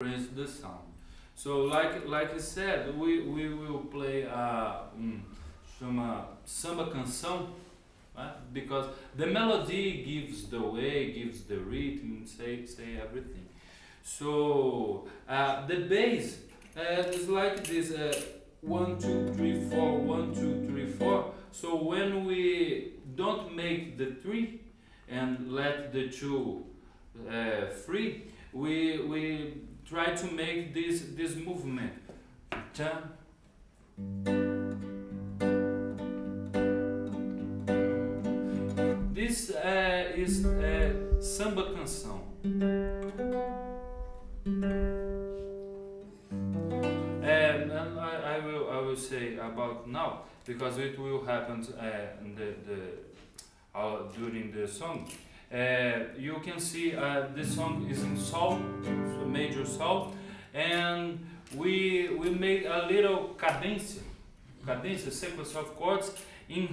experience the sound. So like like I said, we, we will play a um, samba canção, right? because the melody gives the way, gives the rhythm, say say everything. So uh, the bass uh, is like this uh, one two three four one two three four. So when we don't make the three and let the two uh, free, we we try to make this this movement. This uh, is uh, samba canção. And, I, will I will say about now because it will happen uh, the, the uh, during the song. Uh, you can see uh, this song is in sol, so major sol, and we we make a little cadencia, cadencia sequence of chords in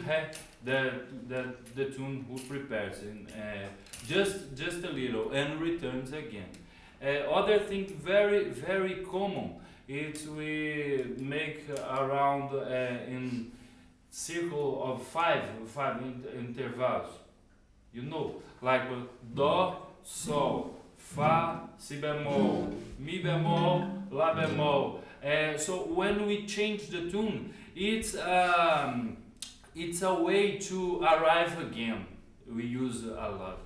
the the the tune who prepares and uh, just just a little and returns again. Uh, other thing very very common is we make around uh, in circle of five five in- intervals. You know, like do, sol, fa, si bemol, mi bemol, la bemol. Uh, so when we change the tune, it's um, it's a way to arrive again. We use a lot.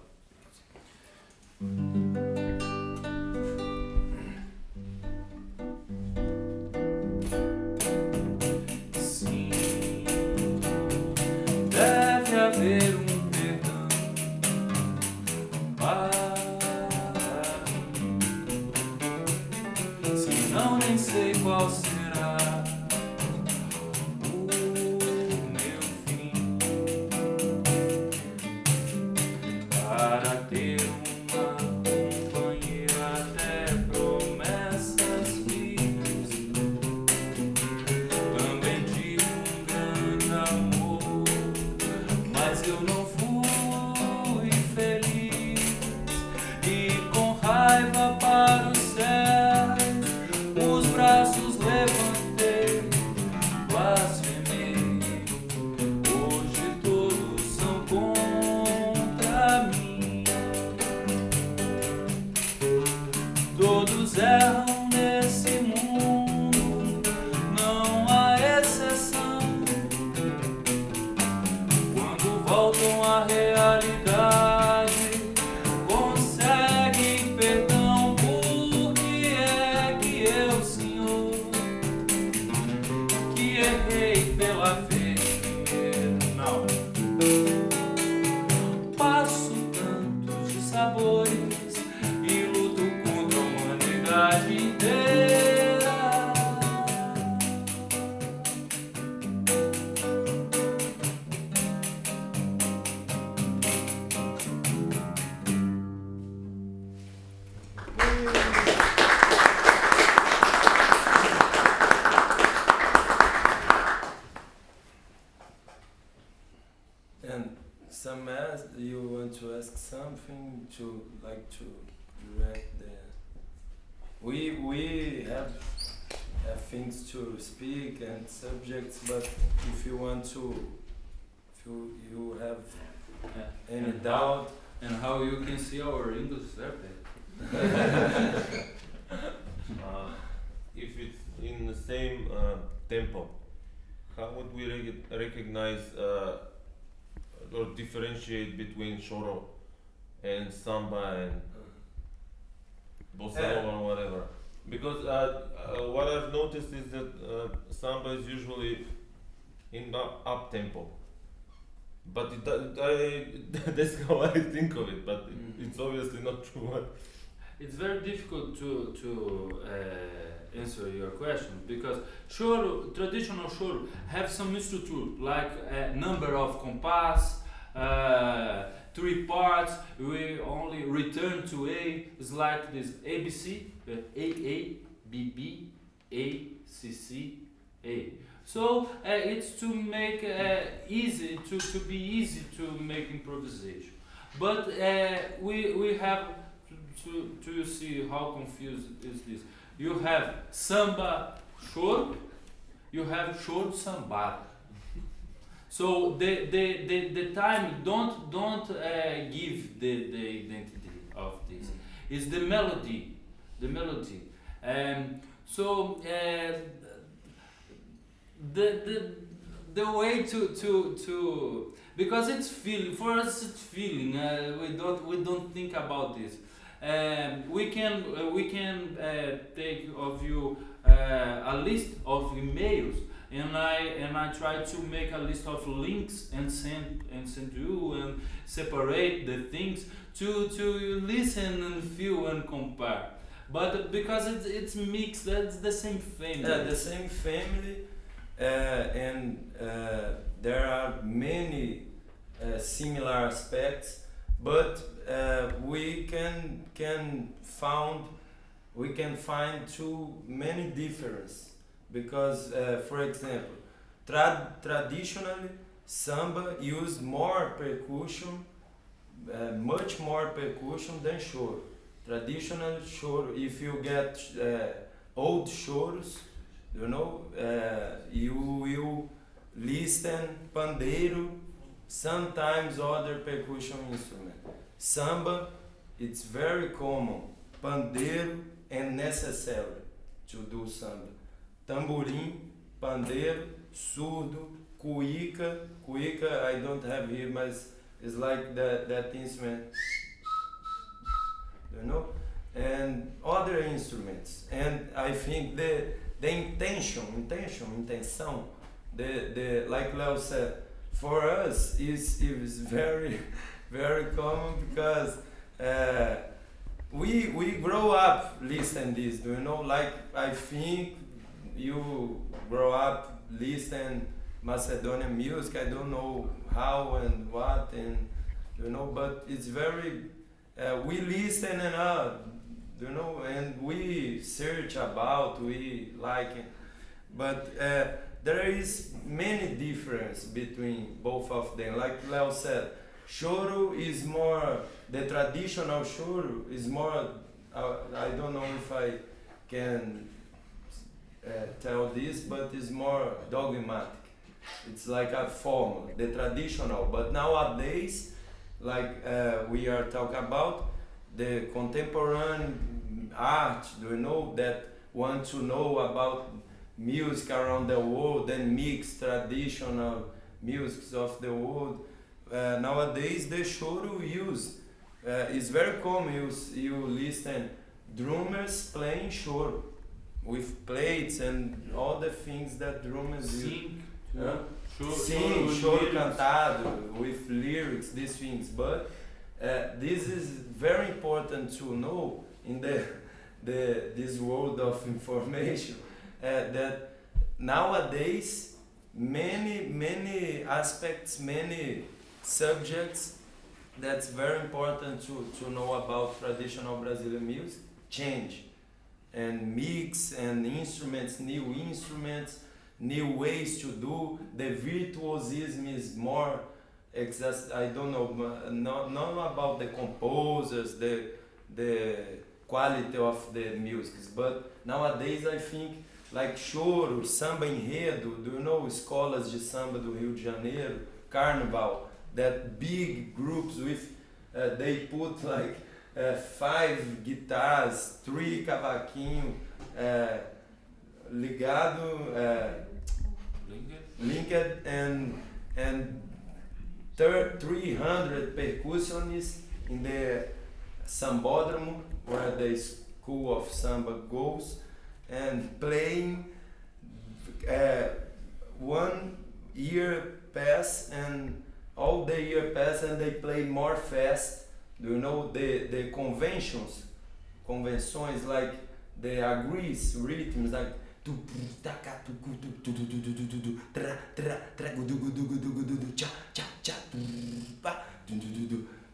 To direct the. We we have have things to speak and subjects, but if you want to, if you you have Yeah. any And doubt, And how you can see our English survey. Uh, if it's in the same uh, tempo, how would we rec- recognize uh, or differentiate between choro and samba and bossa Yeah. or whatever? Because uh, uh, what I've noticed is that uh, samba is usually in up, up tempo. But it, I, that's how I think of it, but Mm. it, it's obviously not true. It's very difficult to to uh, answer your question because sure traditional choro have some structure like a number of compass, uh, three parts. We only return to A. It's like this ABC, A A B B A C C A. So uh, it's to make uh, easy to, to be easy to make improvisation. But uh, we we have to to see how confused is this. You have samba choro, you have choro samba. So the, the, the, the time don't don't uh, give the, the identity of this. It's the melody, the melody. Um, so uh, the the the way to to to because it's feeling for us it's feeling uh, we don't we don't think about this um, we can we can uh, take of you uh, a list of emails and I and I try to make a list of links and send and send you and separate the things to to listen and feel and compare. But because it's it's mixed that's the same family. Yeah, the same family, uh, and uh, there are many uh, similar aspects, but uh, we can can found we can find too many differences because, uh, for example, trad- traditionally samba use more percussion, uh, much more percussion than choro. Traditional choro, if you get uh, old choros, you know, uh, you will listen pandeiro, sometimes other percussion instrument. Samba, it's very common, pandeiro and necessary to do samba. Tamborim, pandeiro, surdo, cuíca, cuíca I don't have here, but it's like that, that instrument, you know, and other instruments. And I think the the intention, intention, intenção, the the like Leo said, for us is is very very common because uh, we we grow up listening this. Do you know? Like I think you grow up listening Macedonian music. I don't know how and what and you know, but it's very uh, we listen and uh, you know, and we search about, we like. But uh, there is many difference between both of them. Like Leo said, choro is more, the traditional choro is more, uh, I don't know if I can tell this, but it's more dogmatic. It's like a form, the traditional. But nowadays, like uh, we are talking about, the contemporary art, you know, that want to know about music around the world and mix traditional musics of the world. Uh, nowadays, the show choro use uh, is very common. You, you listen drummers playing choro with plates and all the things that drummers. Sing, Sim, choro, choro cantado with lyrics, these things. But uh, this is very important to know in the, the this world of information uh, that nowadays many many aspects, many subjects that's very important to, to know about traditional Brazilian music change and mix and instruments, new instruments new ways to do. The virtuosism is more exas- I don't know, not, not about the composers, the the quality of the music, but nowadays I think like choro, samba enredo, do you know escolas de samba do Rio de Janeiro, carnival, that big groups with uh, they put like uh, five guitars, three cavaquinho, uh, ligado, uh, linked and and thir- 300 percussionists in the sambódromo where the school of samba goes and playing uh, one year pass and all the year pass and they play more fast do you know the, the conventions? Conventions like the agrees, rhythms like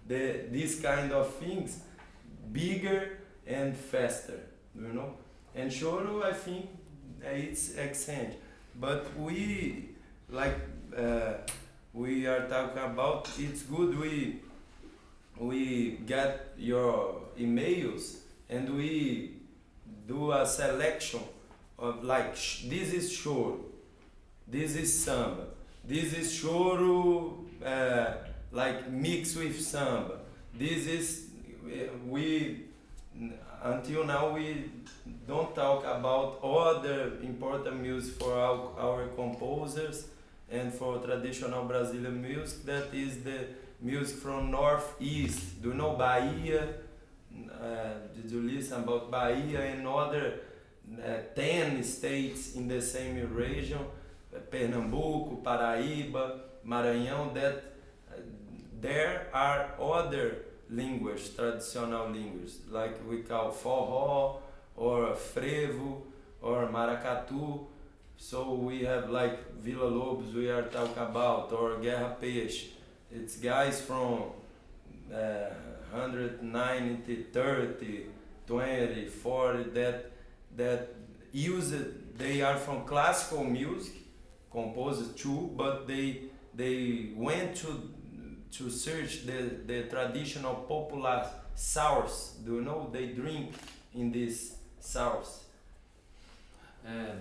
the, these kind of things bigger and faster you know and choro i think uh, it's exchange but we like uh, we are talking about it's good we we get your emails and we do a selection of like this is choro, this is samba, this is choro uh, like mixed with samba. This is we until now we don't talk about other important music for our, our composers and for traditional Brazilian music that is the music from northeast. Do you know Bahia? Uh, did you listen about Bahia and other uh, 10 states in the same region? Uh, Pernambuco, Paraíba, Maranhão, that uh, there are other languages, traditional languages, like we call forró or frevo or maracatu. So we have like Villa Lobos we are talking about or Guerra Peixe. It's guys from uh, 190, 30, 20, 40 that that use it. They are from classical music, composed too, but they they went to to search the, the traditional popular source. Do you know they drink in this source? Uh,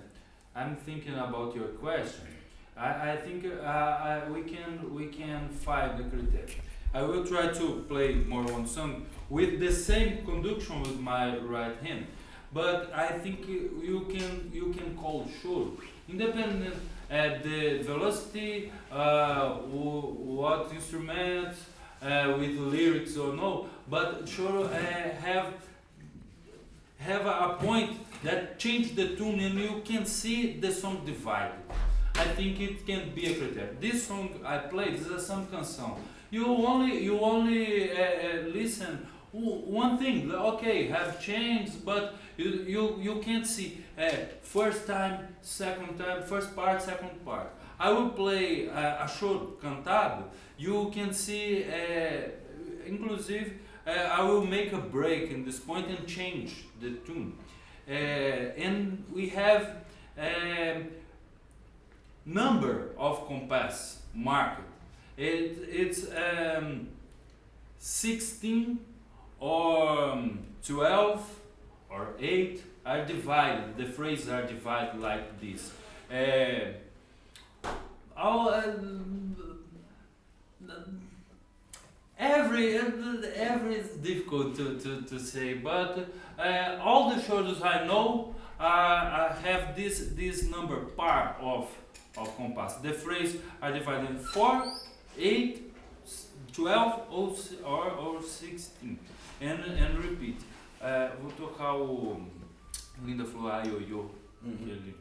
I'm thinking about your question. I, I think uh, I, we can we can find the criteria. I will try to play more one song with the same conduction with my right hand, but I think you, can you can call sure independent at the velocity, uh, what instrument, uh, with lyrics or no, but sure uh, have have a point that change the tune and you can see the song divided. I think it can be a criteria. This song I played is a samba canção. You only you only uh, uh, listen one thing. Okay, have changed, but you you, you can't see uh, first time, second time, first part, second part. I will play uh, a choro cantado. You can see, uh, inclusive, uh, I will make a break in this point and change the tune. Uh, and we have um, number of compass marked. It, it's um, 16 or um, 12 or 8 are divided, the phrases are divided like this. Uh, all, uh, every every is difficult to, to, to say, but uh, all the shoulders I know uh, have this this number part of of compass. The phrase are divided in 4, 8, 12 or, or, or 16 and, and repeat. Uh, vou tocar o Linda falou ai yo yo. Ele...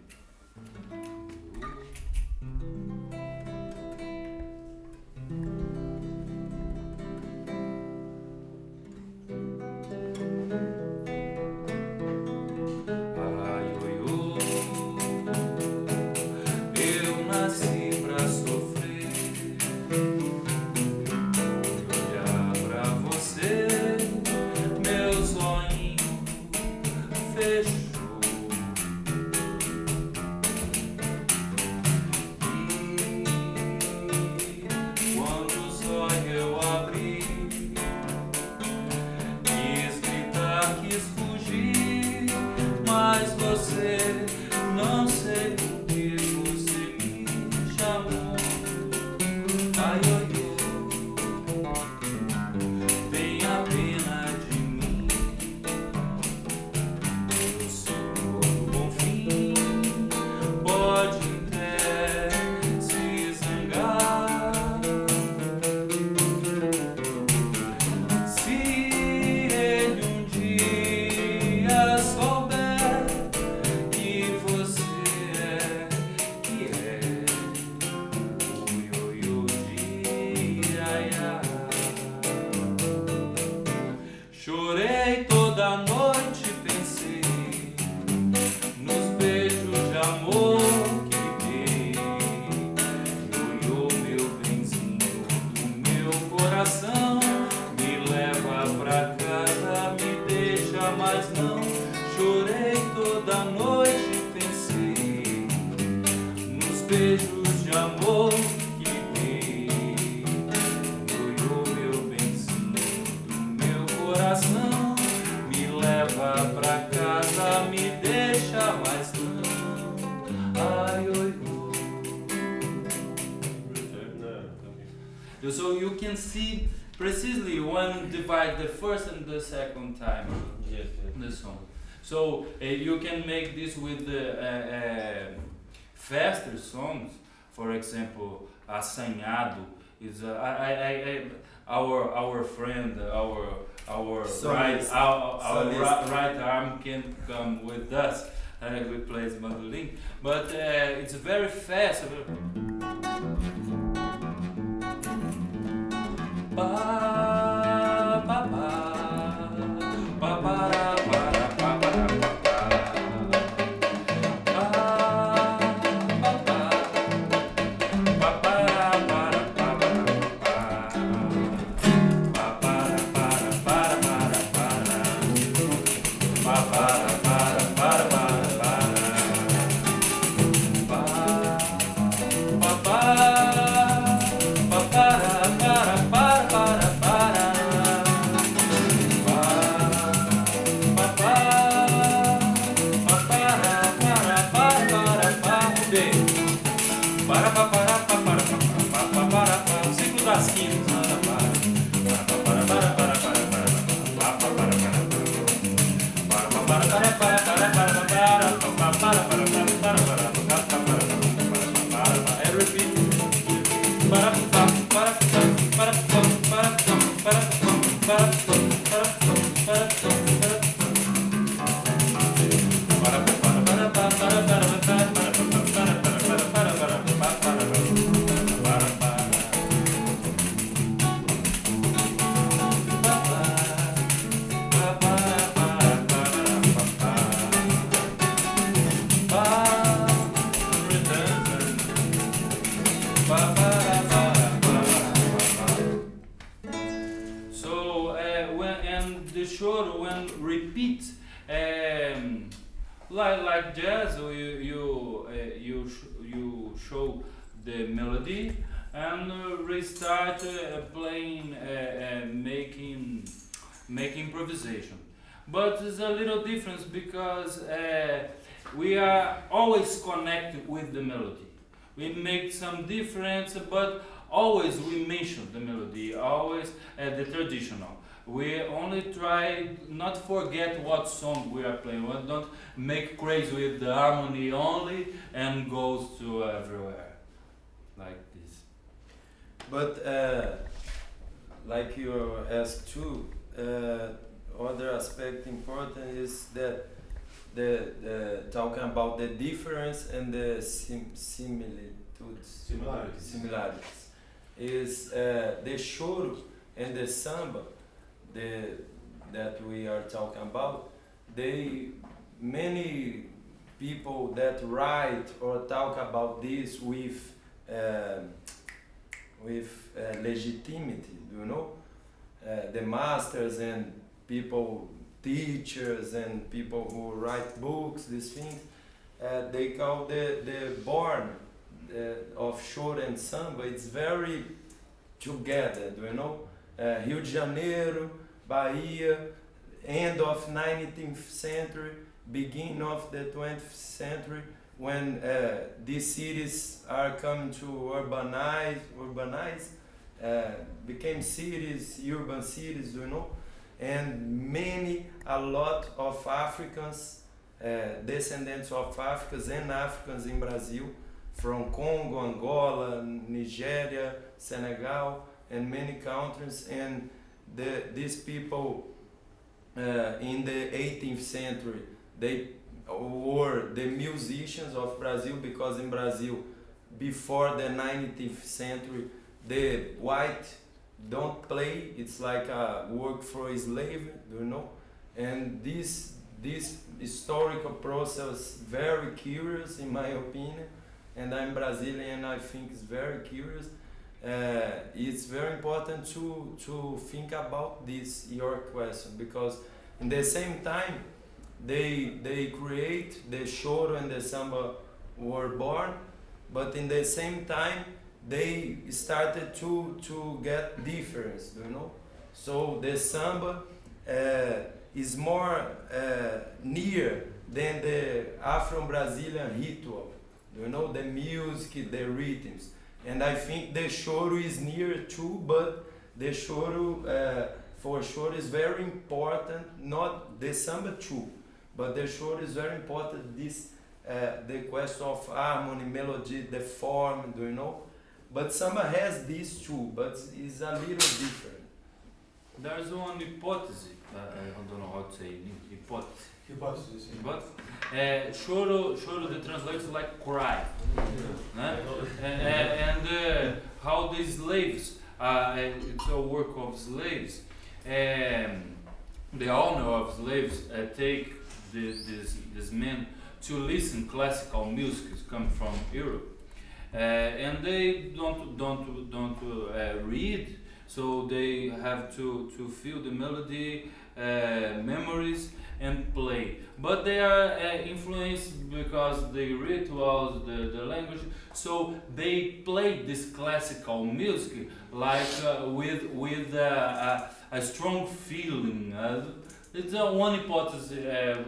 So you can see precisely when divide the first and the second time Yes, yes. the song. So uh, you can make this with the uh, uh, faster songs. For example, Assanhado is uh, I, I, I, I, our our friend our our right Solist. our, our Solist. right, right arm can come with us. Uh, we plays mandolin, but uh, it's very fast. Bye. Like like jazz you you uh, you sh- you show the melody and uh, restart uh, playing uh, uh, making make improvisation. But there's a little difference because uh, we are always connected with the melody. We make some difference but always we mention the melody always the traditional we only try not forget what song we are playing. We don't make crazy with the harmony only and goes to everywhere like this. But uh, like you asked too, uh, other aspect important is that the, the talking about the difference and the sim- similitudes, Similarities. similarities, is uh, the choro and the samba, the that we are talking about. They many people that write or talk about this with. um with uh, legitimacy, you know, uh, the masters and people, teachers and people who write books, these things, uh, they call the, the born uh, of choro and samba, it's very together, you know? Uh, Rio de Janeiro, Bahia, end of 19th century, beginning of the 20th century, when uh, these cities are coming to urbanize, urbanize, uh, became cities, urban cities, you know, and many, a lot of Africans, uh, descendants of Africans and Africans in Brazil, from Congo, Angola, Nigeria, Senegal, and many countries, and the, these people uh, in the 18th century, they were the musicians of Brazil because in Brazil, before the 19th century, the white don't play. It's like a work for a slave, you know. And this this historical process very curious in my opinion. And I'm Brazilian. I think it's very curious. Uh, it's very important to to think about this your question because in the same time they they create the choro and the samba were born but in the same time they started to to get difference you know? So the samba uh, is more uh, near than the afro-brazilian ritual you know the music the rhythms and I think the choro is near too, but the choro uh, for sure is very important. Not the samba too, but the choro is very important. This uh, the question of harmony, melody, the form, do you know? But samba has these two, but it's a little different. There's one hypothesis. I don't know how to say it. hypothesis. Hypothesis. But uh, choro, choro, the translates like cry. Né? And, and uh, how the slaves, uh, it's a work of slaves. Um, the owner of slaves uh, take the, this, this men to listen classical music come from Europe. Uh, and they don't don't don't uh, read, so they have to to feel the melody, uh, memories, and play. But they are uh, influenced because the rituals, the, the language, so they play this classical music like uh, with with uh, a, a strong feeling. Uh, it's a one hypothesis uh,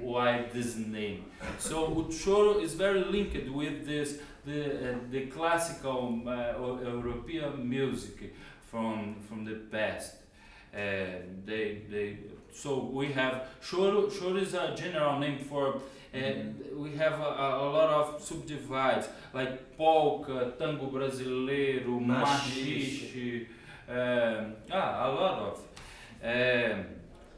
why this name. So Uchoro is very linked with this the uh, the classical uh, European music from from the past. Uh, they they so we have choro. Choro is a general name for. And we have a, a, lot of subdivides like polka, tango brasileiro, maxixe, um, ah, a lot of. Um,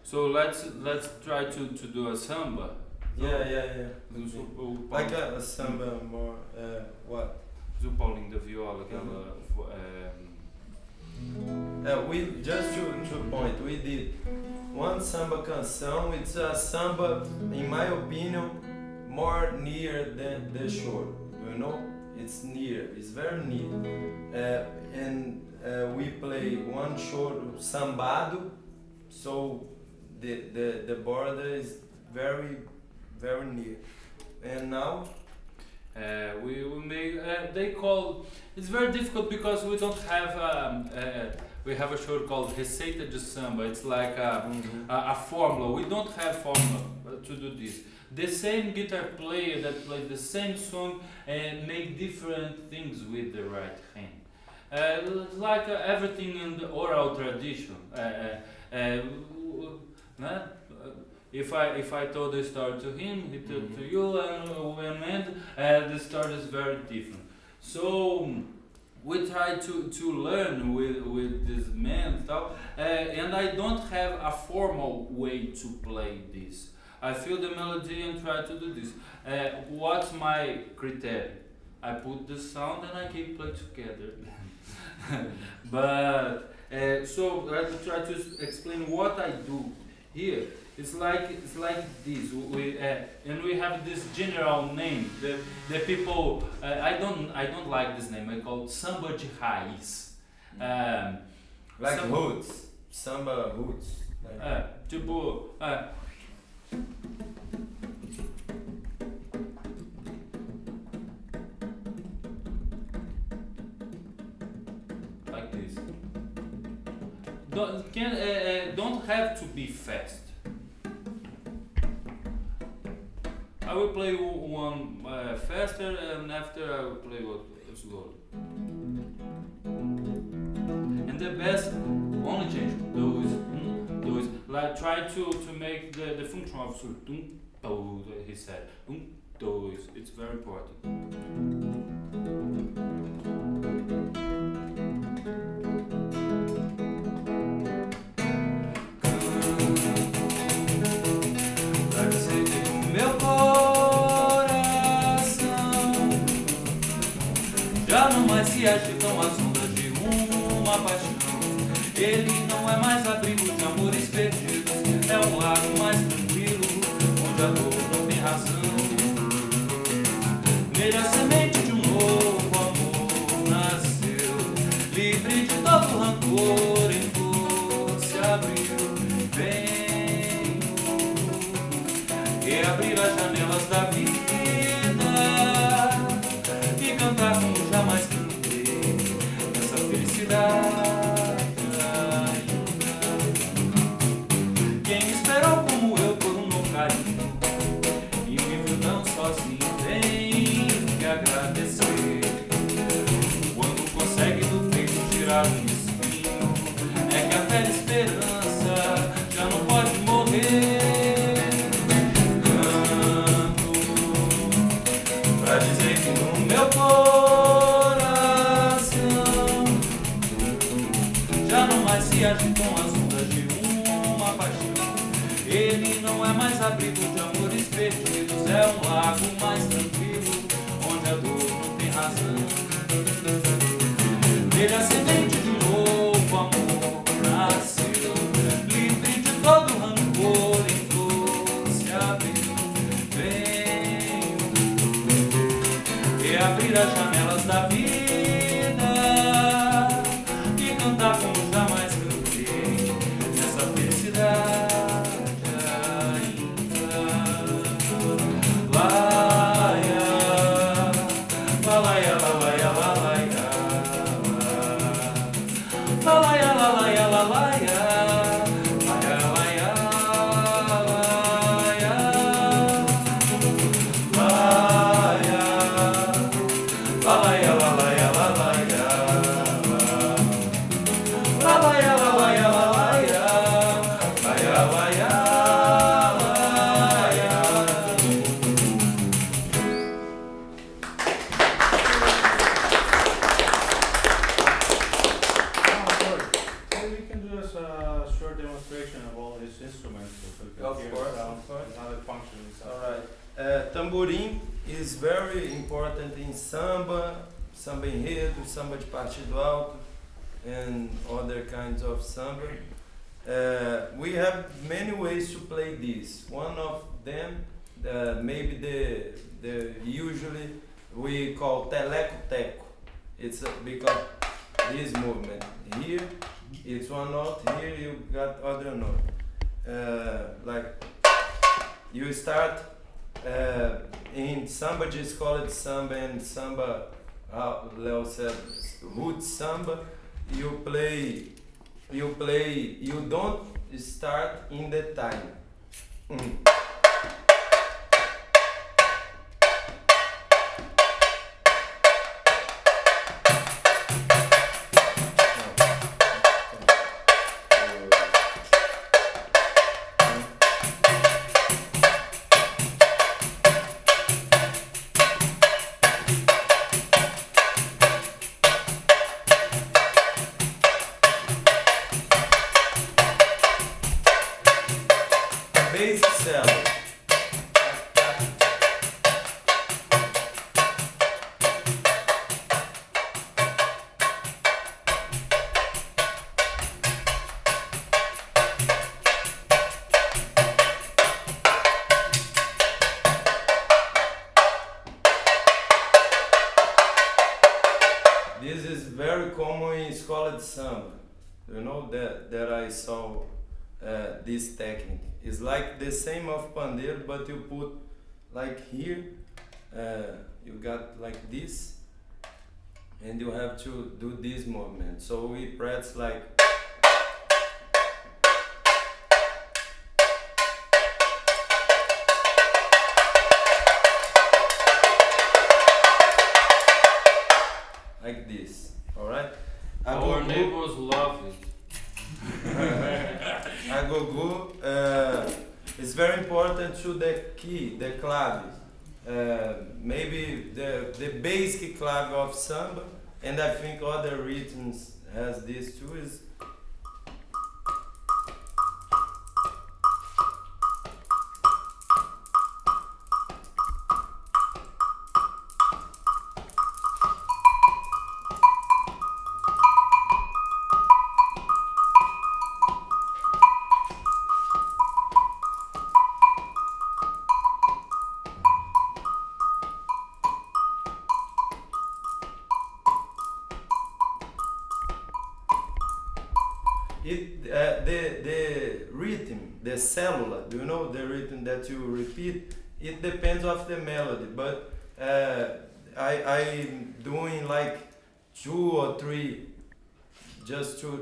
so let's let's try to, to do a samba. Yeah, yeah, yeah. Do Like a, a samba more, uh, what? do Paulinho da Viola, aquela. um, Uh, we just to, to point, we did one samba canção. It's a samba, in my opinion, more near than the choro. You know, it's near. It's very near. Uh, and uh, we play one choro sambado, so the, the the border is very very near. And now, Uh, we we make uh, they call it's very difficult because we don't have um, uh, we have a show called Receita de Samba. It's like a, a, a formula. We don't have formula uh, to do this. The same guitar player that plays the same song and make different things with the right hand. Uh, like uh, everything in the oral tradition. Uh, if I if I told the story to him, he told to you, and when end, uh, the story is very different. So we try to, to learn with with this man stuff, uh, and I don't have a formal way to play this. I feel the melody and try to do this. Uh, what's my criteria? I put the sound and I can play together. but uh, so let's try to explain what I do here. It's like it's like this. We uh, and we have this general name. The the people uh, I don't I don't like this name. I call it samba de raiz. Um, like Samba- roots, samba roots. Like é, tipo, é. Like this. Don't, can, uh, uh, don't have to be fast. I will play one uh, faster and after I will play one slow. And the best only change those mm, those like try to to make the the function of to he said those it's very important não mais se agitam as ondas de uma paixão. Ele não é mais abrigo de amores perdidos, é um lago mais lago mais tranquilo, onde a dor não tem razão. Ele acidente de novo, amor nasceu, livre de todo rancor, então se abriu. Vem e abrir as kinds of samba. Uh, we have many ways to play this. One of them, uh, maybe the the usually we call teleco teco. It's because this movement here, it's one note. Here you got other note. Uh, like you start uh, in samba just escola de samba and samba, uh, Leo said, root samba. You play, you play, you don't start in the time. Mm. Escola de samba. You know that that I saw uh, this technique. It's like the same of pandeiro, but you put like here, uh, you got like this, and you have to do this movement. So we press like. Like this, alright? Our neighbors love it. Agogo uh, is very important to the key, the clave. Uh, maybe the, the basic clave of samba, and I think other rhythms has this too. Is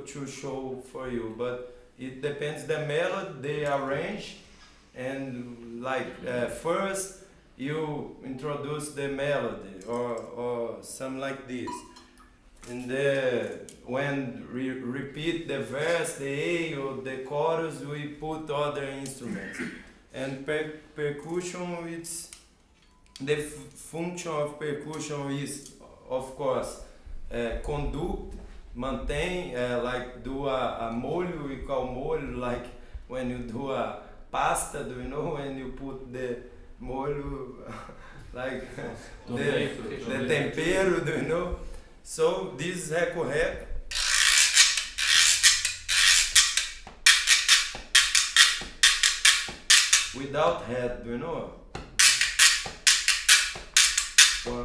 to show for you. But it depends the melody, they arrange, and like uh, first you introduce the melody or or something like this. And the, when we repeat the verse, the A or the chorus, we put other instruments. And per- percussion, it's the function of percussion is, of course, uh, conduct, maintain, uh, like do a, a molho, call molho, like when you do a pasta, do you know, when you put the molho, like the, the tempero, do you know? So this reco-rec without head, do you know? One,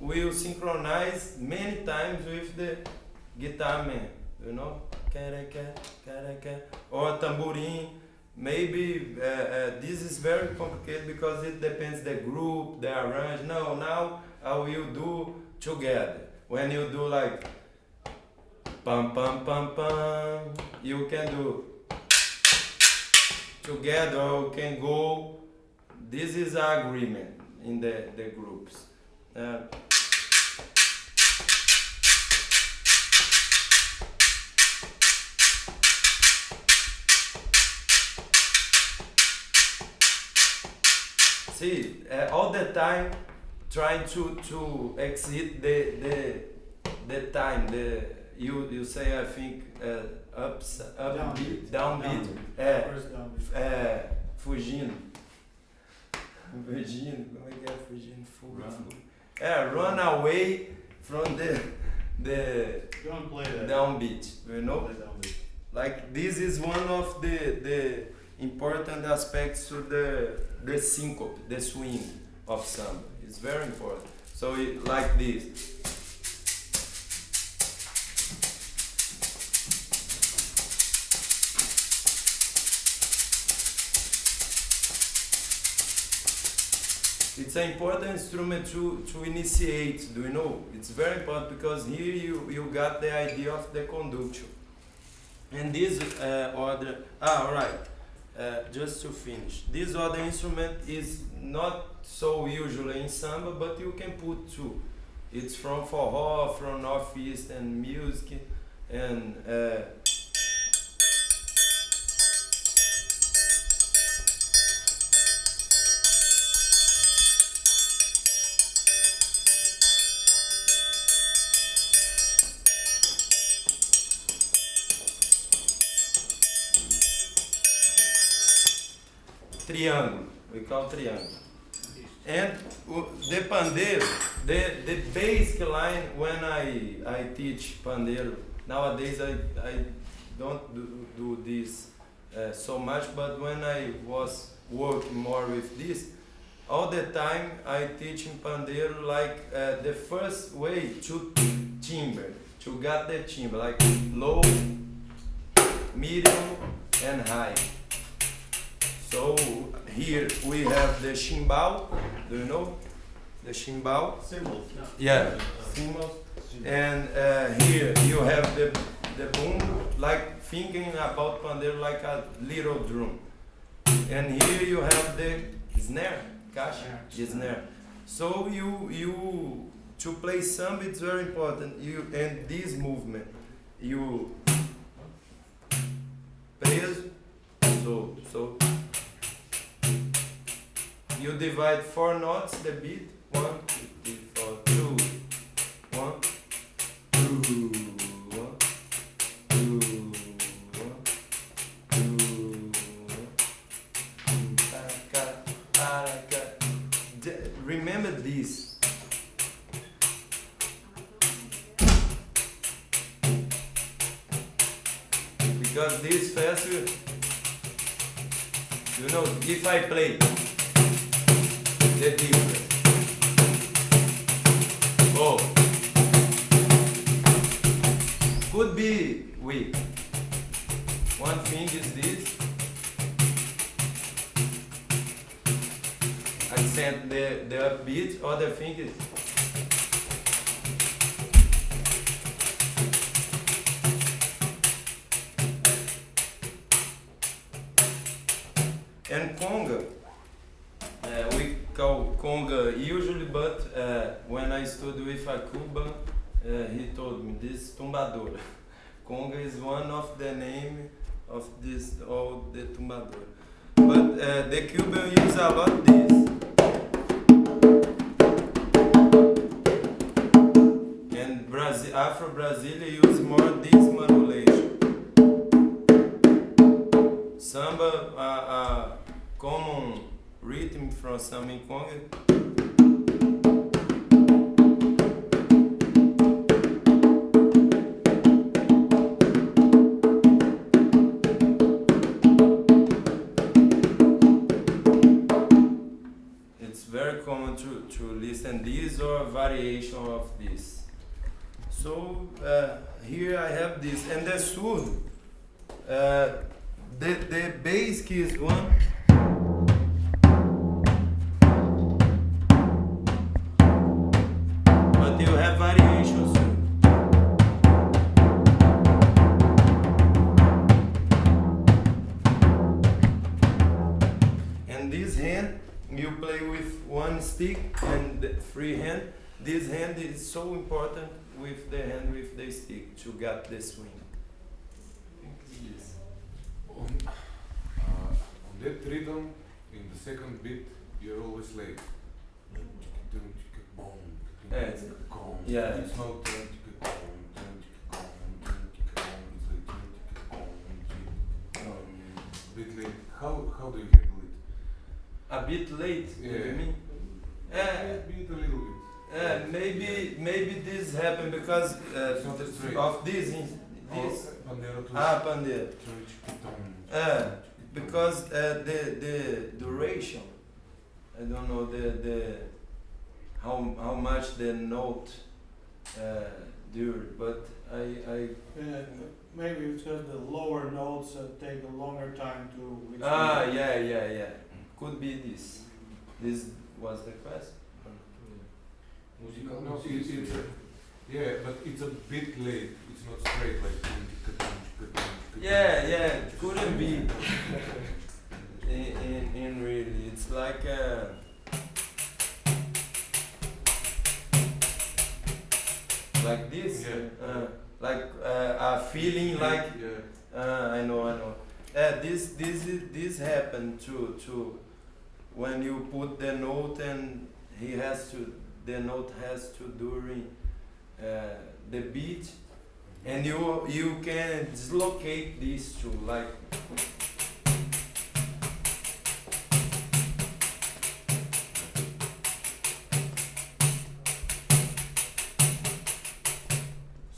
will synchronize many times with the guitar man, you know? Or tambourine. Maybe uh, uh, this is very complicated because it depends the group, the arrange. No, now I will do together. When you do like pam pam pam pam, you can do together. or can go. This is agreement in the the groups. Uh, see uh, all the time trying to to exit the the the time the you you say I think uh, ups up Down beat, beat. down Down beat beat. é down. é fugindo fugindo como é que é fugindo Run. é run away from the the Don't play that. downbeat you know downbeat. like this is one of the the important aspects to the the syncope the swing of samba. It's very important. So it, like this. It's an important instrument to, to initiate do you know? It's very important because here you, you got the idea of the conduction and this uh, other ah alright uh, just to finish. This other instrument is not so usually in samba but you can put two it's from forró from northeastern music and uh, triângulo we call triângulo and the pandeiro the the basic line when I I teach pandeiro. Nowadays I I don't do, do this uh, so much but when I was working more with this all the time I teach in pandeiro like uh, the first way to timbre to get the timbre like low medium and high so here we have the chimbal. Do you know the chimbal? Symbols. Yeah, cymbals. And uh, here you have the the boom, like thinking about pandeiro like a little drum. And here you have the snare, caixa, the snare. So you you to play samba it's very important. You and this movement you preso, so so you divide four notes the beat one or variation of this. So uh, here I have this, and the surdo, uh, the the key is one. Free hand. This hand is so important with the hand with the stick to get the swing. I think it's this. On, uh, on that rhythm, in the second beat, you're always late. Yeah, it's- yeah. It's not. How how do you handle it? A bit late, do you Yeah. mean? Uh, Beat a little bit. uh, maybe maybe this happened because uh, It's not th- straight. of this in- this Oh, ah pandeiro. Uh, Uh, because uh, the the duration, I don't know the the how how much the note uh, dure, but I I Uh, maybe it's because the lower notes uh, take a longer time to ah yeah yeah yeah could be this. This was the question. No, it, it's a, yeah, but it's a bit late. It's not straight like. Yeah yeah couldn't be. In, in, in really, it's like uh, like this, Yeah. uh, like uh, a feeling like Yeah. uh, I know, I know. Uh, this this is, this happened to to when you put the note and he has to the note has to during uh, the beat and you you can dislocate these two like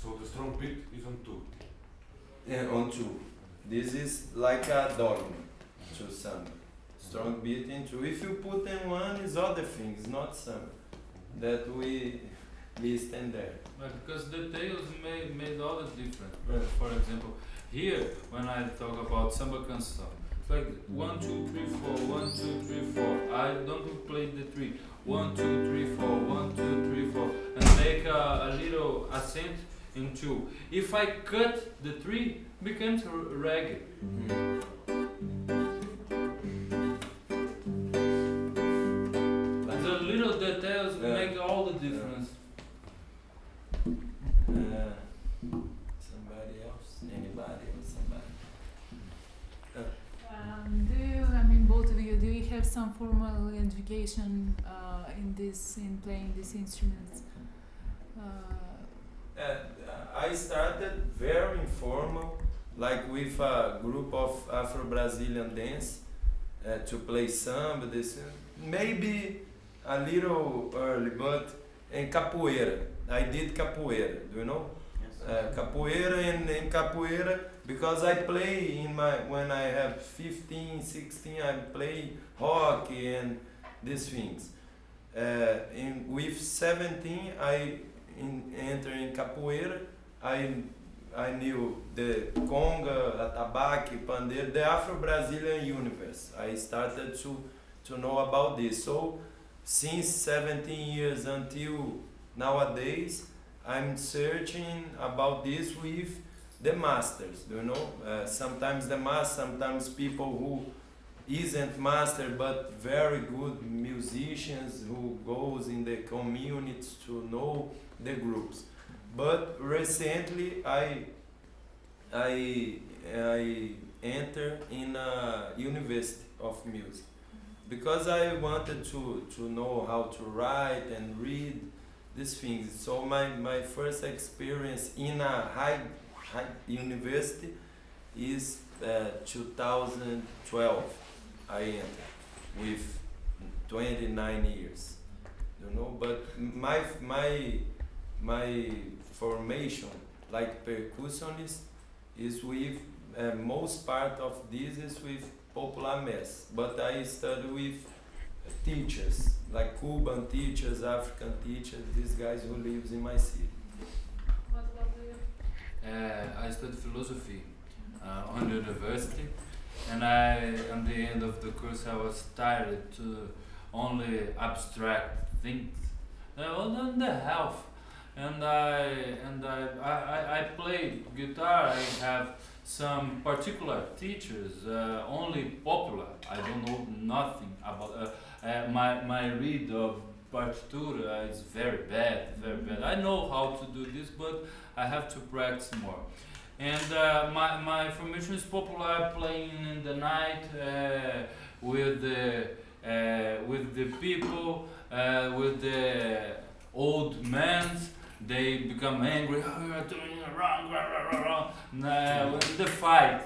So the strong beat is on two. uh, on two. This is like a dogma to samba. Strong beat in two. If you put in one, is other things, not samba. That we listen there. But because details made, made all the difference. Yeah. For example, here when I talk about samba canção, it's like one two three four, one two three four. I don't play the three. One two three four, one two three four, and make a, a little accent in two. If I cut the three, becomes r- reggae. Like, mm-hmm. Some formal education uh, in this, in playing these instruments? Uh, Uh, I started very informal, like with a group of Afro-Brazilian dance uh, to play samba. This maybe a little early, but in capoeira, I did capoeira. Do you know? uh, capoeira and in capoeira because I play in my when I have 15 16 I play hockey and these things uh, in with 17 I in, enter in capoeira I I knew the conga, atabaque, pandeiro, the Afro-Brazilian universe. I started to to know about this. So since 17 years until nowadays, I'm searching about this with the masters. You know? Uh, sometimes the master, sometimes people who isn't master but very good musicians who goes in the communities to know the groups. But recently, I I I enter in a university of music because I wanted to, to know how to write and read these things. So my, my first experience in a high university is uh, 2012. I entered with 29 years, you know. But my my my formation like percussionist is with uh, most part of this is with popular mass, but I study with teachers like Cuban teachers, African teachers, these guys who lives in my city. I studied philosophy uh, on university, and I, at the end of the course, I was tired to only abstract things. Uh, well, then the health, and I and I, I, I- I play guitar. I have some particular teachers, uh, only popular. I don't know nothing about. Uh, uh, my my read of partitura is very bad, very bad. I know how to do this, but I have to practice more. And uh, my, my formation is popular playing in the night uh, with the uh, with the people, uh, with the old men. They become angry. Oh, you are doing wrong, rah, rah, rah. Nah, the fight,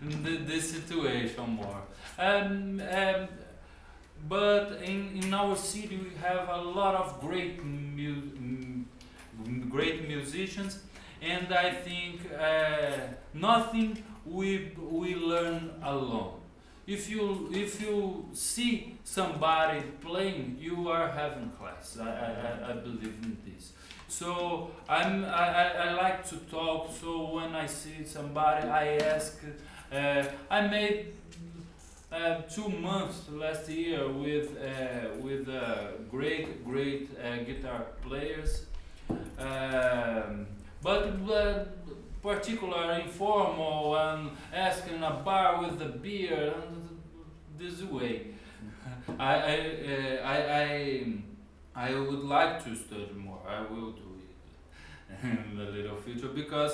the, the situation more. Um, um, but in, in our city we have a lot of great mu- great musicians and I think uh, nothing we we learn alone. If you if you see somebody playing, you are having class. I, I, I- believe in this. So I'm I, I, I like to talk. So when I see somebody, I ask. Uh, I made uh, two months last year with uh, with uh, great great uh, guitar players. Um, but uh, particular informal and asking a bar with a beer and this way. I I, uh, I I I would like to study more. I will do it in the little future because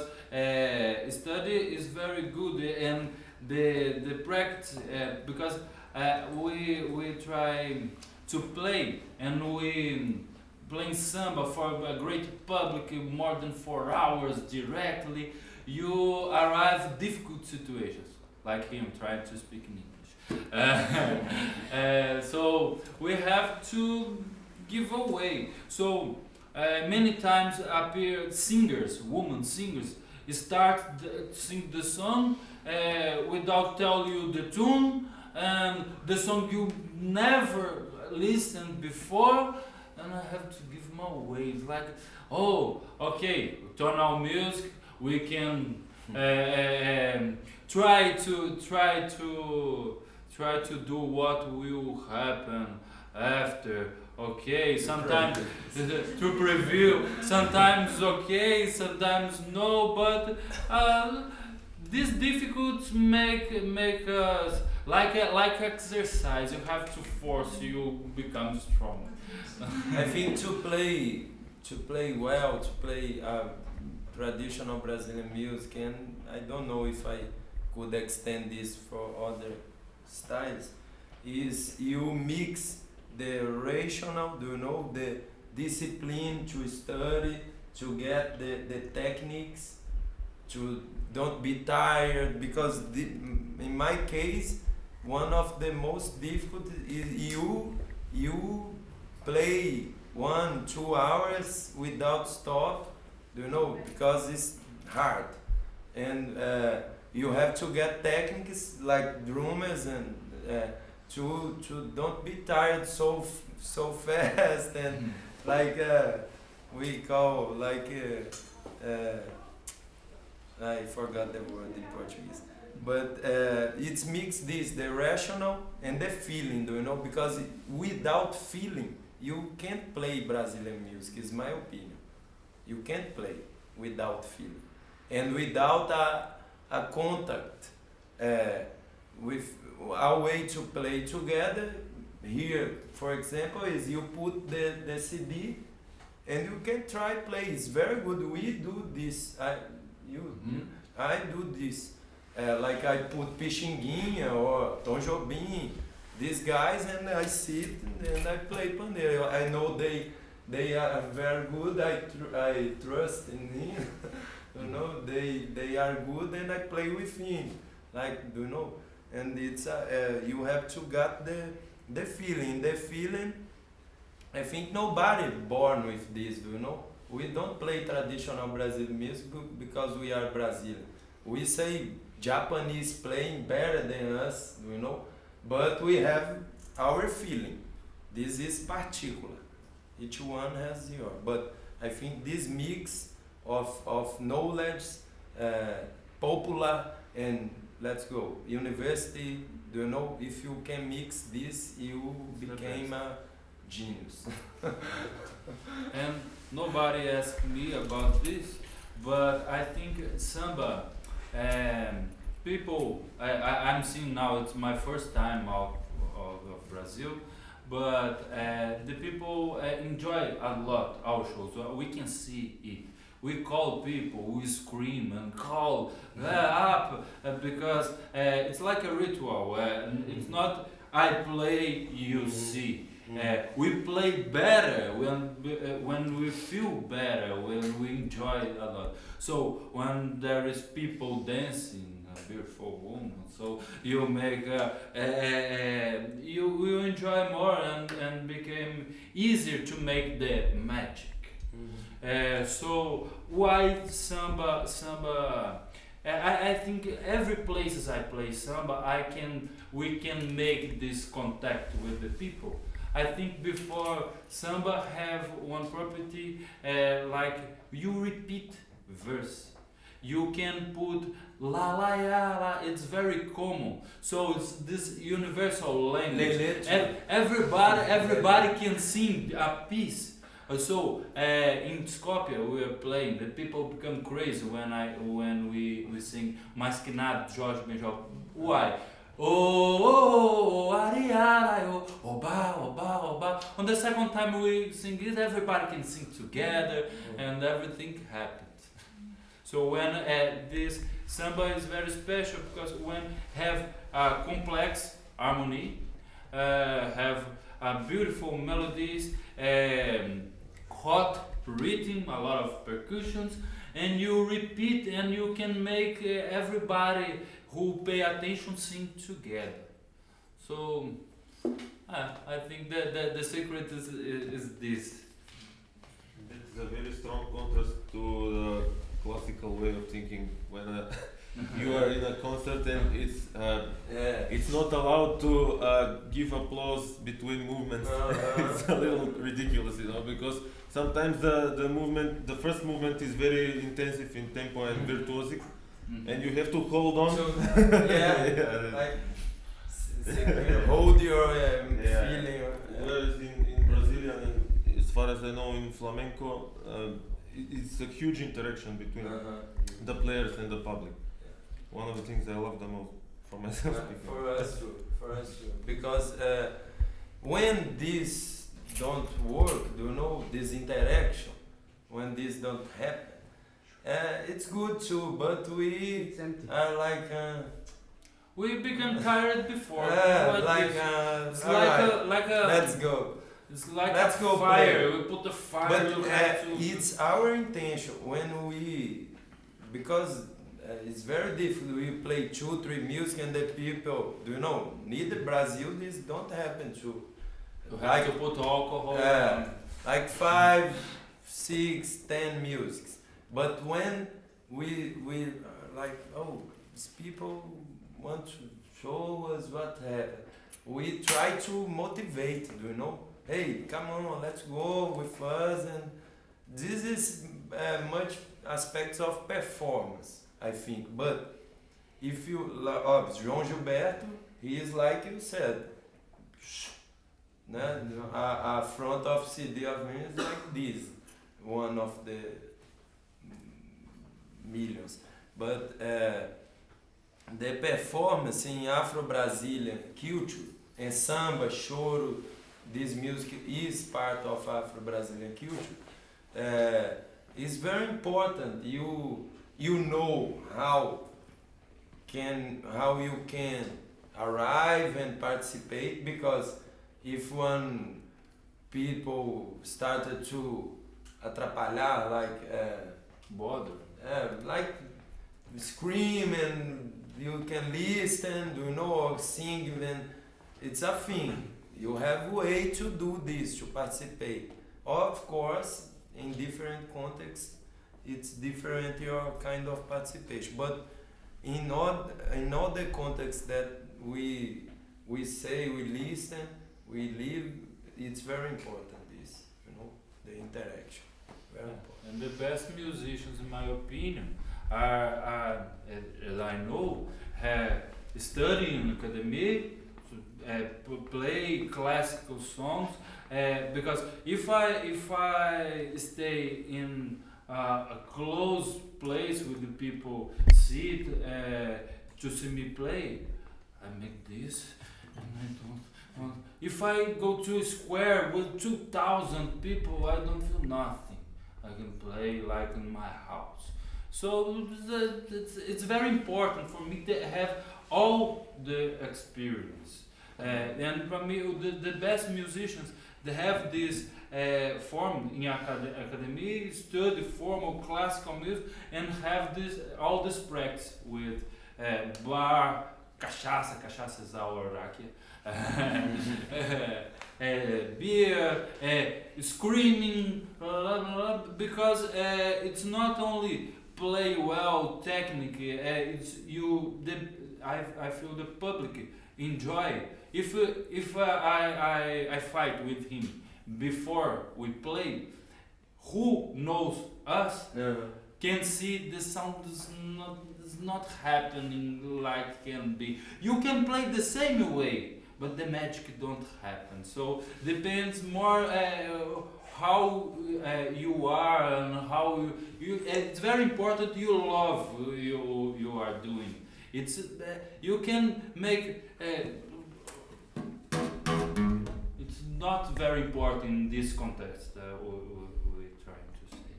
study is very good and the the practice uh, because uh, we we try to play and we playing samba for a great public more than four hours directly you arrive difficult situations like him trying to speak in english. Uh, uh, so we have to give away. So uh, many times appear singers women singers start the, sing the song uh, without tell you the tune and the song you never listened before and I have to give my. It's like, oh, okay, turn tonal music, we can uh, um, try to try to try to do what will happen after. Okay, sometimes to preview, sometimes okay, sometimes no, but uh, this difficult make make us like a, like exercise. You have to force you become strong. I think to play to play well, to play uh, traditional Brazilian music, and I don't know if I could extend this for other styles, is you mix the rational, do you know, the discipline to study, to get the, the techniques, to don't be tired, because the, in my case, one of the most difficult is you you play one two hours without stop do you know because it's hard. And uh, you have to get techniques like drummers and uh, to to don't be tired so so fast and like uh, we call like uh, uh, I forgot the word in Portuguese. But uh, it's mixed this the rational and the feeling do you know? Because without feeling you can't play Brazilian music is my opinion. You can't play without feeling. And without a, a contact uh, with a way to play together here for example is you put the, the CD and you can try play it's very good we do this I, you Mhm. I do this. Uh, like I put Pixinguinha or Tom Jobim, these guys, and I sit and I play pandeiro. I know they they are very good. I tr- I trust in him. you know, they they are good, and I play with him. Like do you know? And it's uh, uh, you have to get the the feeling. The feeling. I think nobody born with this. You know? We don't play traditional Brazilian music because we are Brazilian. We say Japanese playing better than us, you know, but we have our feeling. This is particular. Each one has your. But I think this mix of of knowledge, uh, popular and let's go university. Do you know if you can mix this, you became a genius. and nobody asked me about this, but I think samba, um, people, I, I, I'm seeing now, it's my first time out of, of Brazil, but uh, the people uh, enjoy a lot our shows. We can see it. We call people, we scream and call up uh, because uh, it's like a ritual. Uh, it's not I play, you Mhm. see. Uh, we play better when uh, when we feel better when we enjoy a lot. So when there is people dancing, a beautiful woman, so you make uh, uh, uh, you enjoy more and and became easier to make the magic. Uh, so why samba samba? I, I- think every places I play samba, I can we can make this contact with the people. I think before samba have one property uh, like you repeat verse. You can put la la ya la. It's very common. So it's this universal language. Everybody everybody can sing a piece. Uh, So uh, in Skopje we are playing. The people become crazy when I when we, we sing Mas Que Nada Jorge Ben Jor. Why? Oh, oh, oh, ariara, oh, oba, oba, oba. On the second time we sing it, everybody can sing together and everything happens. So when uh, this samba is very special because when have a complex harmony, uh, have uh, beautiful melodies, um, hot rhythm, a lot of percussions, and you repeat and you can make uh, everybody who pay attention sing together. So uh, I think that, that the secret is, is, is this. It's a very strong contrast to the classical way of thinking when uh, you are in a concert and it's uh, Yeah. it's not allowed to uh, give applause between movements. Uh-huh. it's a little ridiculous, you know, because sometimes the, the movement, the first movement is very intensive in tempo and virtuosic, Mhm. and you have to hold on. So, yeah, Yeah. like s- hold your um, Yeah. feeling. Whereas in, in Brazilian, and as far as I know, in flamenco, uh, it's a huge interaction between Uh-huh. the players and the public. One of the things I love the most for myself. Uh, for us too, for us too. Because uh, when this don't work, do you know this interaction? When this don't happen, uh, it's good too. But we It's empty. are like, uh, We became tired before. uh, What like, uh, it's alright, like a like a let's go. it's like let's a go fire. play. We put the fire. But uh, to. it's our intention when we, because uh, it's very difficult. We play two, three music and the people, do you know? Neither Brazil, this don't happen too. You have to put alcohol. Yeah. like five, six, ten musics. But when we we are like, oh, these people want to show us what happened, we try to motivate. Do you know? Hey, come on, let's go with us. And this is uh, much aspects of performance, I think. But if you, like, oh, João Gilberto, he is like you said. Né? A, a front of CD of is like this, one of the millions. But uh, the performance in Afro-Brazilian culture, and samba, choro, this music is part of Afro-Brazilian culture, uh, is very important. You you know how can how you can arrive and participate because if one people started to atrapalhar like uh, Bother. uh, like scream and you can listen, you know, or sing, then it's a thing. You have way to do this, to participate. Of course, in different contexts, it's different your kind of participation. But in all, in all the contexts that we, we say, we listen, we live, it's very important this, you know, the interaction. Very important. And the best musicians, in my opinion, are, are as, I know, have study in academy, uh, play classical songs. Uh, because if I if I stay in uh, a close place with the people sit uh, to see me play, I make this and I don't. If I go to a square with two thousand people, I don't feel nothing. I can play like in my house. So it's, it's very important for me to have all the experience. Uh, and for me, the, the best musicians, they have this uh, form in acad- academy, study formal classical music, and have this all this practice with uh, bar, cachaça, cachaça is our rakia, beer, uh, screaming, blah, blah, blah, because uh, it's not only play well technically, uh, it's you. The I, I feel the public enjoy. If uh, if uh, I, I I fight with him before we play, who knows us Uh, can see the sound is not is not happening like can be. You can play the same way, but the magic don't happen. So depends more uh, how uh, you are and how you, you. It's very important you love you you are doing. It's uh, you can make. Uh, it's not very important in this context. Uh, we, we, we're trying to say.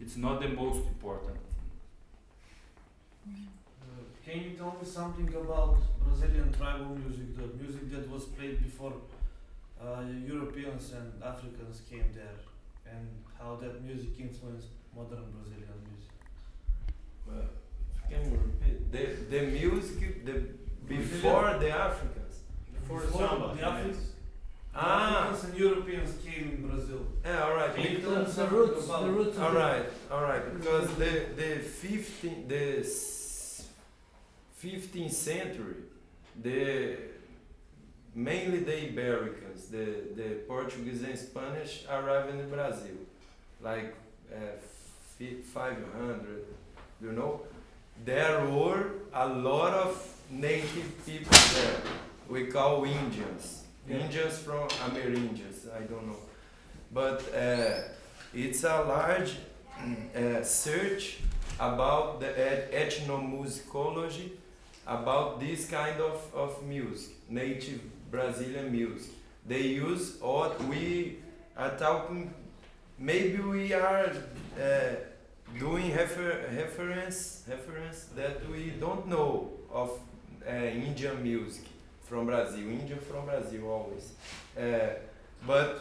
It's not the most important. Uh, Can you tell me something about Brazilian tribal music, the music that was played before uh, Europeans and Africans came there, and how that music influenced modern Brazilian music? well, can you repeat? The, the music the, before the Africans. Before samba, the. Africans, Ah, Africans and Europeans came in Brazil. yeah, all right. Can you because- tell us something about All right, all right. Because the the 15 the s- 15th century, the mainly the Ibericans, the the Portuguese and Spanish arrived in Brazil, like uh, 500. You know, there were a lot of native people there. We call Indians. Yeah. Indians from Amerindians. I don't know, but. Uh, it's a large uh, search about the eth- ethnomusicology, about this kind of, of music, native Brazilian music. They use what we are talking, maybe we are uh, doing refer- reference, reference that we don't know of uh, Indian music from Brazil, Indian from Brazil always. Uh, but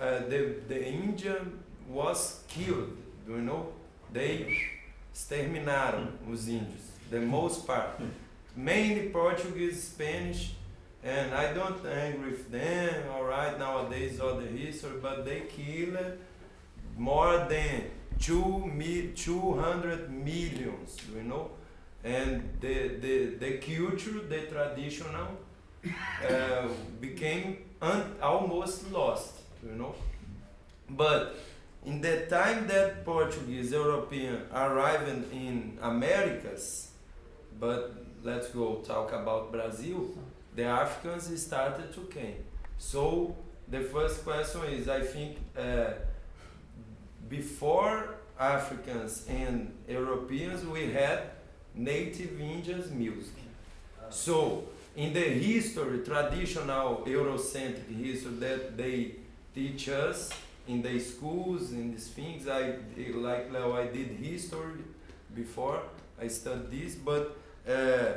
uh, the the Indian was killed, do you know? They exterminaram os índios, the most part. Mainly Portuguese, Spanish, and I don't angry with them, alright, nowadays all the history, but they killed more than two mi- 200 millions, you know? And the, the, the culture, the traditional, uh, became almost lost, you know. But in the time that Portuguese European arrived in Americas, but let's go talk about Brazil, the Africans started to came. So the first question is, I think, uh, before Africans and Europeans, we had native Indians music. So, in the history, traditional Eurocentric history that they teach us in the schools, in these things, I like Leo, I did history before I studied this, but uh,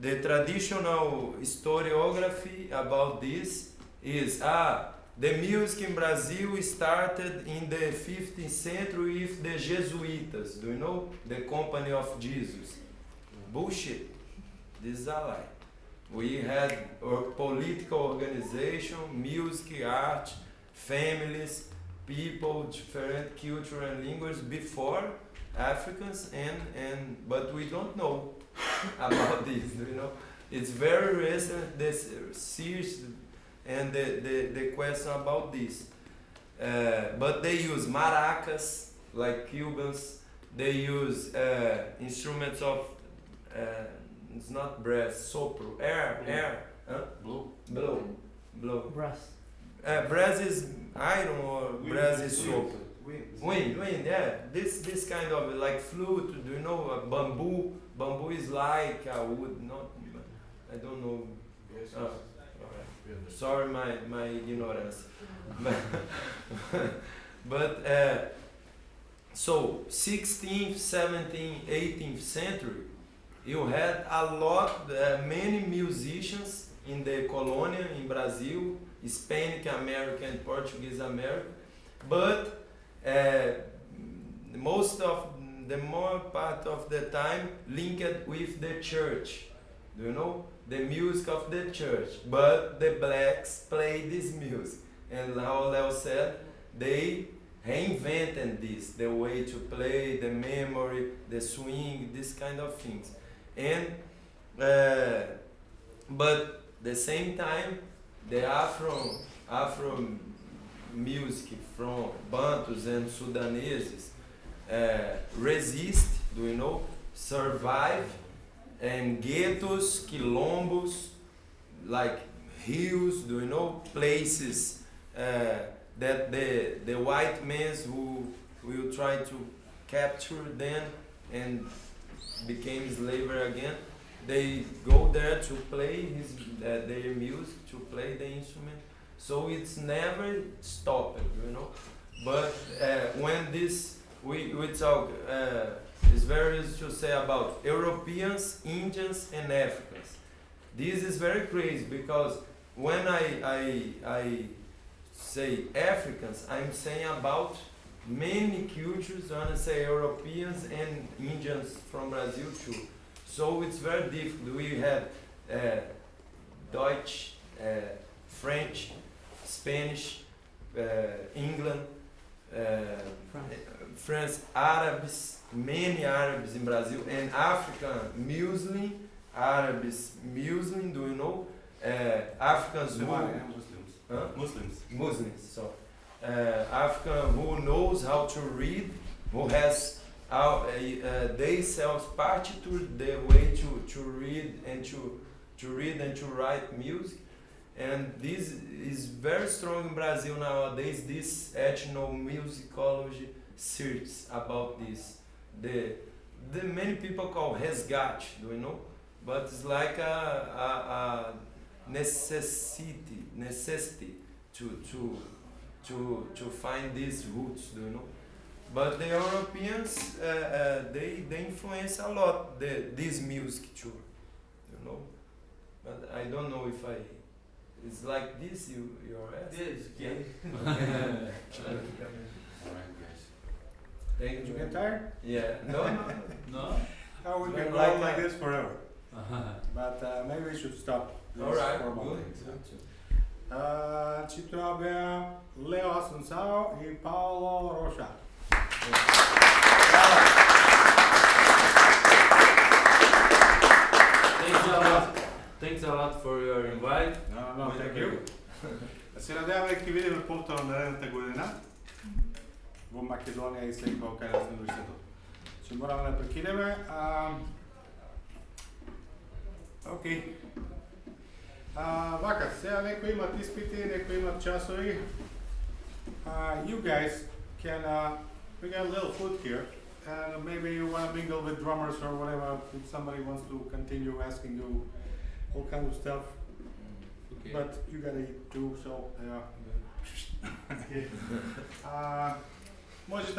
the traditional historiography about this is ah the music in Brazil started in the 15th century with the Jesuitas. Do you know the Company of Jesus? Bullshit. This is a lie. We had a political organization, music, art, families, people, different culture and languages before Africans and, and but we don't know about this, you know. It's very recent this series and the, the, the question about this. Uh, but they use maracas like Cubans, they use uh, instruments of uh, it's not brass, sopro, air, air, huh? Blue. blow, blow. Brass. Uh, brass is iron or brass is Wind. sopro. Wind, wind, yeah. This this kind of like flute. Do you know uh, bamboo? Bamboo is like a wood, not. I don't know. Yes, yes. alright. Sorry, my my ignorance. but uh, so 16th, 17th, 18th century, you had a lot, uh, many musicians in the colonia in Brazil, Hispanic American, Portuguese American, but uh, most of the more part of the time linked with the church. Do you know the music of the church? But the blacks play this music, and how Leo said, they reinvented this, the way to play, the memory, the swing, this kind of things, and uh, but the same time the Afro Afro music from Bantus and Sudaneses resist, do you know, survive, and ghettos, quilombos, like hills, do you know, places uh, that the the white men who will try to capture them and became slaver again, they go there to play his uh, their music, to play the instrument. So it's never stopped, you know. But uh, when this we we talk, uh, it's very easy to say about Europeans, Indians, and Africans. This is very crazy because when I I I say Africans, I'm saying about many cultures. When I say Europeans and Indians from Brazil too. So it's very difficult. We have uh, Dutch, uh, French, Spanish, uh, England, uh, France, Arabs, many Arabs in Brazil, and African Muslim, Arabs Muslim, do you know? Uh, Africans who, Muslims. Muslims. huh? Muslims. Muslims, so uh, African who knows how to read, who has uh, they self partiture the way to, to read and to to read and to write music, and this is very strong in Brazil nowadays. This ethnomusicology search about this. The the many people call resgate, do you know? But it's like a, a, a necessity necessity to to to to find these roots, do you know? But the Europeans, uh, uh, they they influence a lot the this music too, you know. But I don't know if I. It's like this you you're asking. Yes, okay. Alright, guys. Thank Did you you. get tired? Yeah. No. no, no. No? Oh, we We're can go like on like that. this forever. But uh, maybe we should stop this All right. formal Good. things. Uh, ci troviamo Leo Assunção e Paolo Rocha. Thanks a lot. Thanks a lot for your invite. No, no, thank you. Да се надяваме ќе видиме повторно наредната година во Македонија и секој кај нас на университетот. Ќе мораме да прекинеме. А, Океј. А, вака, сега некои имат испити, некои имат часови. Uh, you guys can, uh, we got a little food here, and maybe you want to mingle with drummers or whatever. If somebody wants to continue asking you all kind of stuff, Okay. but you gotta eat too, so yeah. uh, Mogi